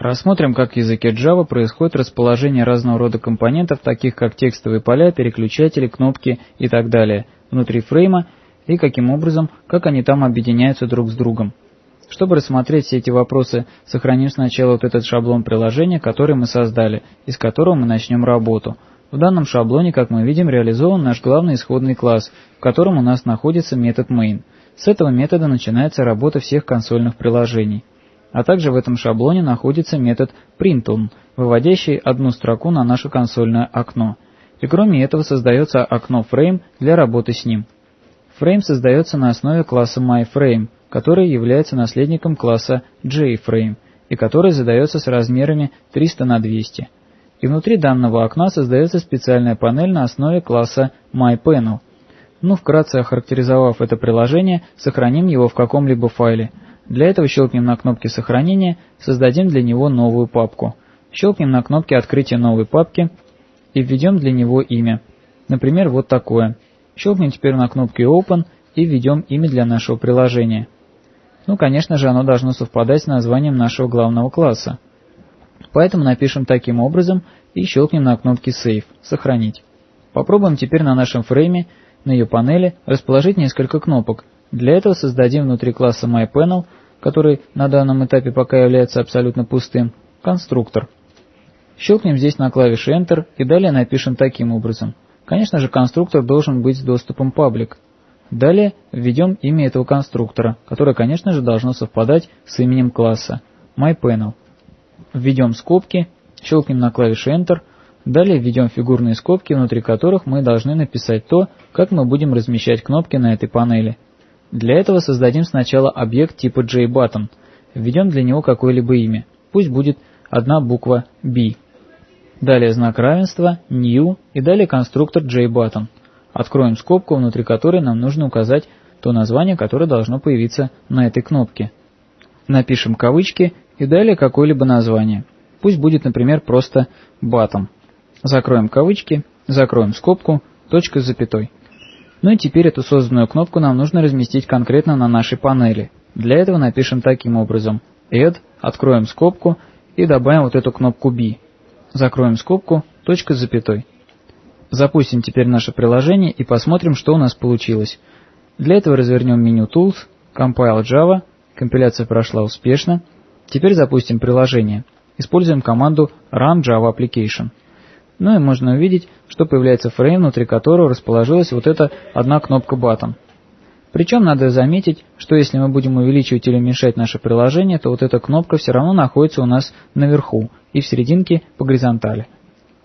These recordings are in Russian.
Рассмотрим, как в языке Java происходит расположение разного рода компонентов, таких как текстовые поля, переключатели, кнопки и так далее, внутри фрейма, и каким образом, как они там объединяются друг с другом. Чтобы рассмотреть все эти вопросы, сохраним сначала вот этот шаблон приложения, который мы создали, из которого мы начнем работу. В данном шаблоне, как мы видим, реализован наш главный исходный класс, в котором у нас находится метод main. С этого метода начинается работа всех консольных приложений. А также в этом шаблоне находится метод printOn, выводящий одну строку на наше консольное окно. И кроме этого создается окно frame для работы с ним. Frame создается на основе класса myFrame, который является наследником класса JFrame и который задается с размерами 300 на 200. И внутри данного окна создается специальная панель на основе класса myPanel. Ну, вкратце охарактеризовав это приложение, сохраним его в каком-либо файле – для этого щелкнем на кнопке сохранения, создадим для него новую папку. Щелкнем на кнопке открытия новой папки и введем для него имя. Например, вот такое. Щелкнем теперь на кнопке Open и введем имя для нашего приложения. Ну, конечно же, оно должно совпадать с названием нашего главного класса. Поэтому напишем таким образом и щелкнем на кнопке Save – Сохранить. Попробуем теперь на нашем фрейме, на ее панели, расположить несколько кнопок. Для этого создадим внутри класса MyPanel – который на данном этапе пока является абсолютно пустым, конструктор. Щелкнем здесь на клавише Enter и далее напишем таким образом. Конечно же, конструктор должен быть с доступом public. Далее введем имя этого конструктора, которое, конечно же, должно совпадать с именем класса myPanel. Введем скобки, щелкнем на клавише Enter, далее введем фигурные скобки, внутри которых мы должны написать то, как мы будем размещать кнопки на этой панели – для этого создадим сначала объект типа JButton, введем для него какое-либо имя, пусть будет одна буква B. Далее знак равенства, new и далее конструктор JButton. Откроем скобку, внутри которой нам нужно указать то название, которое должно появиться на этой кнопке. Напишем кавычки и далее какое-либо название. Пусть будет, например, просто button. Закроем кавычки, закроем скобку, точка с запятой. Ну и теперь эту созданную кнопку нам нужно разместить конкретно на нашей панели. Для этого напишем таким образом add, откроем скобку и добавим вот эту кнопку B. Закроем скобку, точка с запятой. Запустим теперь наше приложение и посмотрим, что у нас получилось. Для этого развернем меню Tools, Compile Java, компиляция прошла успешно. Теперь запустим приложение. Используем команду Run Java Application. Ну и можно увидеть, что появляется фрейм, внутри которого расположилась вот эта одна кнопка Button. Причем надо заметить, что если мы будем увеличивать или уменьшать наше приложение, то вот эта кнопка все равно находится у нас наверху и в серединке по горизонтали.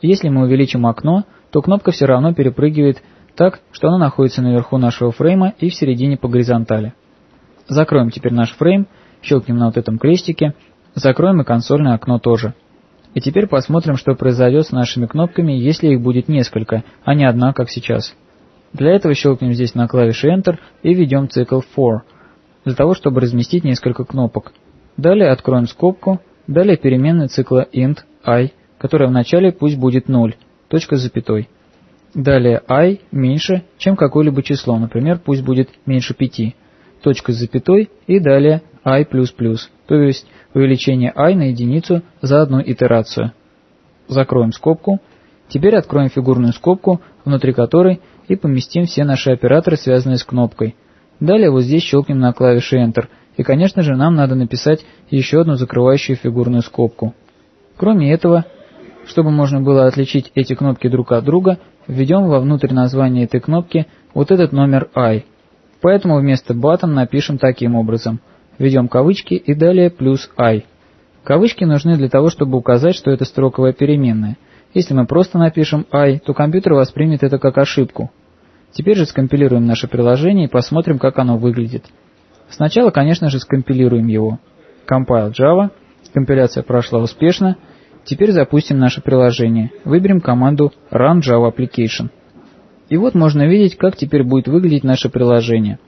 Если мы увеличим окно, то кнопка все равно перепрыгивает так, что она находится наверху нашего фрейма и в середине по горизонтали. Закроем теперь наш фрейм, щелкнем на вот этом крестике, закроем и консольное окно тоже. И теперь посмотрим, что произойдет с нашими кнопками, если их будет несколько, а не одна, как сейчас. Для этого щелкнем здесь на клавише Enter и введем цикл for, для того, чтобы разместить несколько кнопок. Далее откроем скобку, далее переменная цикла int i, которая вначале пусть будет 0, точка с запятой. Далее i меньше, чем какое-либо число, например, пусть будет меньше 5, точка с запятой и далее i++, то есть увеличение i на единицу за одну итерацию. Закроем скобку. Теперь откроем фигурную скобку, внутри которой и поместим все наши операторы, связанные с кнопкой. Далее вот здесь щелкнем на клавише Enter. И, конечно же, нам надо написать еще одну закрывающую фигурную скобку. Кроме этого, чтобы можно было отличить эти кнопки друг от друга, введем вовнутрь названия этой кнопки вот этот номер i. Поэтому вместо button напишем таким образом – Введем кавычки и далее плюс i. Кавычки нужны для того, чтобы указать, что это строковая переменная. Если мы просто напишем i, то компьютер воспримет это как ошибку. Теперь же скомпилируем наше приложение и посмотрим, как оно выглядит. Сначала, конечно же, скомпилируем его. Compile Java. Компиляция прошла успешно. Теперь запустим наше приложение. Выберем команду Run Java Application. И вот можно видеть, как теперь будет выглядеть наше приложение.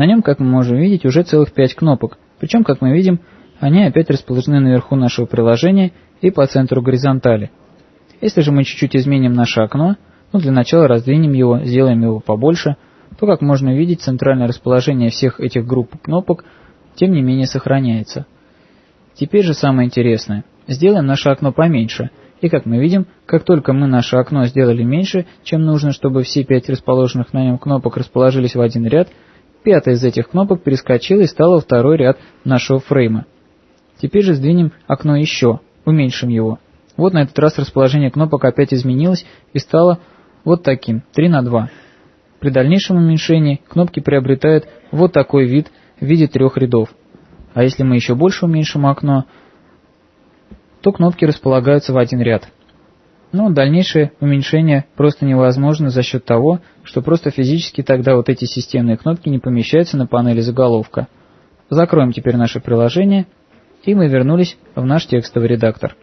На нем, как мы можем видеть, уже целых 5 кнопок, причем, как мы видим, они опять расположены наверху нашего приложения и по центру горизонтали. Если же мы чуть-чуть изменим наше окно, ну для начала раздвинем его, сделаем его побольше, то, как можно видеть, центральное расположение всех этих групп кнопок тем не менее сохраняется. Теперь же самое интересное. сделаем наше окно поменьше. И как мы видим, как только мы наше окно сделали меньше, чем нужно, чтобы все пять расположенных на нем кнопок расположились в один ряд, пятая из этих кнопок перескочила и стала второй ряд нашего фрейма. Теперь же сдвинем окно еще, уменьшим его. Вот на этот раз расположение кнопок опять изменилось и стало вот таким, 3 на 2. При дальнейшем уменьшении кнопки приобретают вот такой вид в виде трех рядов. А если мы еще больше уменьшим окно, то кнопки располагаются в один ряд. Но дальнейшее уменьшение просто невозможно за счет того, что просто физически тогда вот эти системные кнопки не помещаются на панели заголовка. Закроем теперь наше приложение, и мы вернулись в наш текстовый редактор.